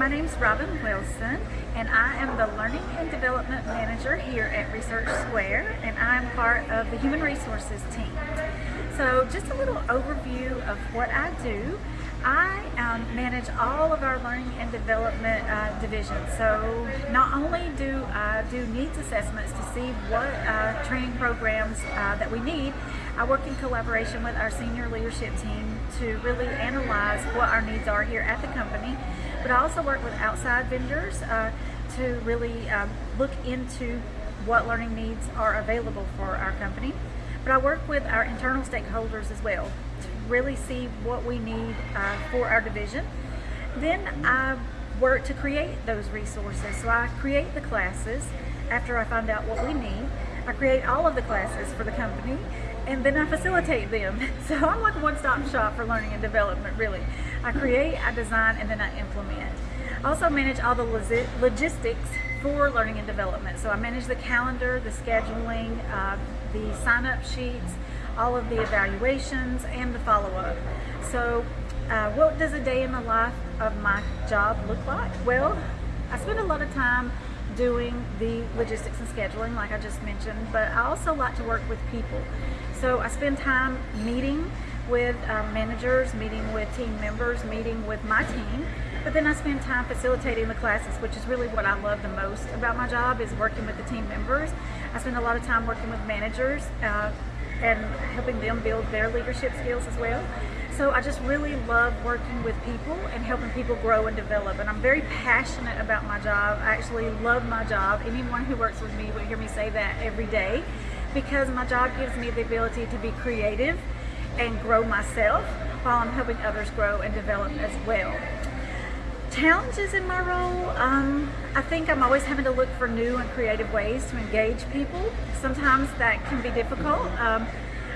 my name is Robin Wilson, and I am the Learning and Development Manager here at Research Square, and I'm part of the Human Resources team. So just a little overview of what I do. I um, manage all of our learning and development uh, divisions. So not only do I do needs assessments to see what uh, training programs uh, that we need, I work in collaboration with our senior leadership team to really analyze what our needs are here at the company. But I also work with outside vendors uh, to really um, look into what learning needs are available for our company. But I work with our internal stakeholders as well to really see what we need uh, for our division. Then I work to create those resources. So I create the classes after I find out what we need. I create all of the classes for the company and then I facilitate them. So I'm like a one-stop shop for learning and development really. I create, I design, and then I implement. I also manage all the logistics for learning and development. So I manage the calendar, the scheduling, uh, the sign-up sheets, all of the evaluations, and the follow-up. So uh, what does a day in the life of my job look like? Well, I spend a lot of time doing the logistics and scheduling like I just mentioned, but I also like to work with people. So I spend time meeting with um, managers, meeting with team members, meeting with my team, but then I spend time facilitating the classes, which is really what I love the most about my job is working with the team members. I spend a lot of time working with managers uh, and helping them build their leadership skills as well. So I just really love working with people and helping people grow and develop. And I'm very passionate about my job. I actually love my job. Anyone who works with me will hear me say that every day because my job gives me the ability to be creative and grow myself while I'm helping others grow and develop as well. Challenges in my role, um, I think I'm always having to look for new and creative ways to engage people. Sometimes that can be difficult. Um,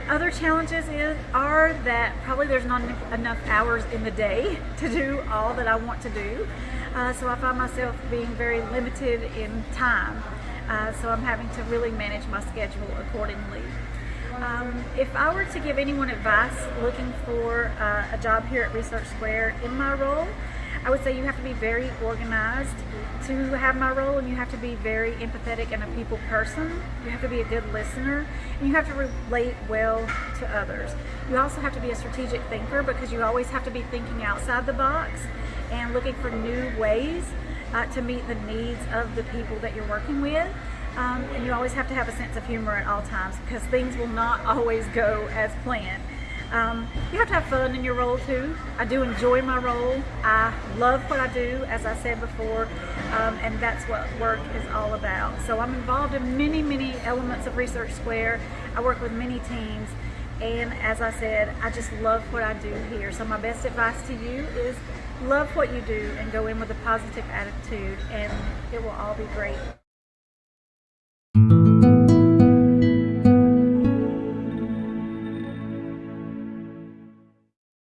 other challenges is, are that probably there's not enough hours in the day to do all that I want to do. Uh, so I find myself being very limited in time. Uh, so I'm having to really manage my schedule accordingly. Um, if I were to give anyone advice looking for uh, a job here at Research Square in my role, I would say you have to be very organized to have my role and you have to be very empathetic and a people person. You have to be a good listener and you have to relate well to others. You also have to be a strategic thinker because you always have to be thinking outside the box and looking for new ways uh, to meet the needs of the people that you're working with. Um, and you always have to have a sense of humor at all times because things will not always go as planned. Um, you have to have fun in your role too. I do enjoy my role. I love what I do, as I said before, um, and that's what work is all about. So I'm involved in many, many elements of Research Square. I work with many teams, and as I said, I just love what I do here. So my best advice to you is love what you do and go in with a positive attitude, and it will all be great.